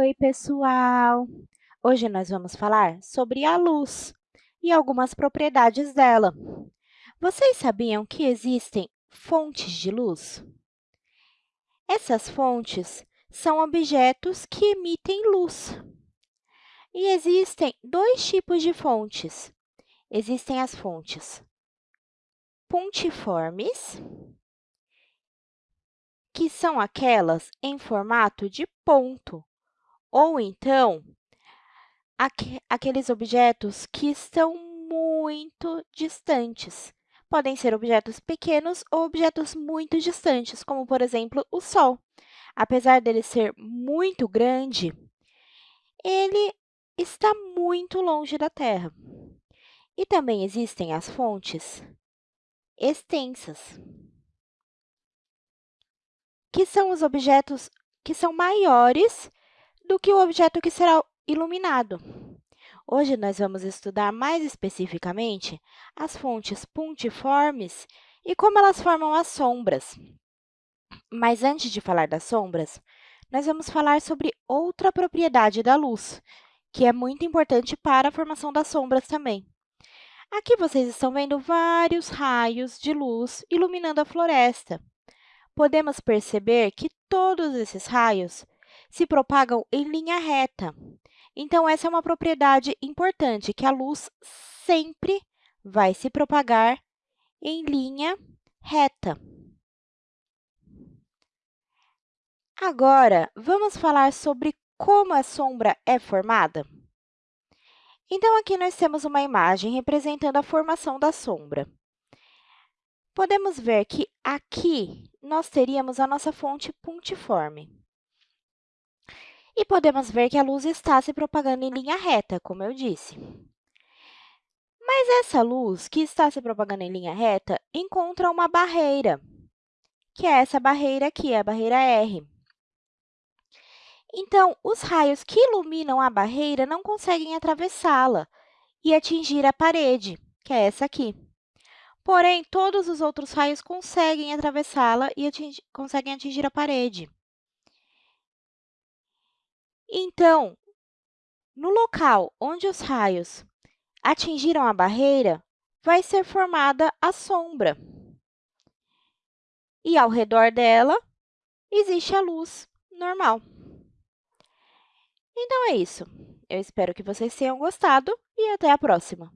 Oi, pessoal! Hoje nós vamos falar sobre a luz e algumas propriedades dela. Vocês sabiam que existem fontes de luz? Essas fontes são objetos que emitem luz. E existem dois tipos de fontes. Existem as fontes pontiformes, que são aquelas em formato de ponto, ou então, aqu aqueles objetos que estão muito distantes. Podem ser objetos pequenos ou objetos muito distantes, como, por exemplo, o Sol. Apesar dele ser muito grande, ele está muito longe da Terra. E também existem as fontes extensas, que são os objetos que são maiores do que o objeto que será iluminado. Hoje, nós vamos estudar mais especificamente as fontes pontiformes e como elas formam as sombras. Mas antes de falar das sombras, nós vamos falar sobre outra propriedade da luz, que é muito importante para a formação das sombras também. Aqui vocês estão vendo vários raios de luz iluminando a floresta. Podemos perceber que todos esses raios se propagam em linha reta. Então, essa é uma propriedade importante, que a luz sempre vai se propagar em linha reta. Agora, vamos falar sobre como a sombra é formada? Então, aqui nós temos uma imagem representando a formação da sombra. Podemos ver que aqui nós teríamos a nossa fonte pontiforme. E podemos ver que a luz está se propagando em linha reta, como eu disse. Mas essa luz que está se propagando em linha reta encontra uma barreira, que é essa barreira aqui, a barreira R. Então, os raios que iluminam a barreira não conseguem atravessá-la e atingir a parede, que é essa aqui. Porém, todos os outros raios conseguem atravessá-la e atingir, conseguem atingir a parede. Então, no local onde os raios atingiram a barreira, vai ser formada a sombra. E, ao redor dela, existe a luz normal. Então, é isso. Eu espero que vocês tenham gostado e até a próxima!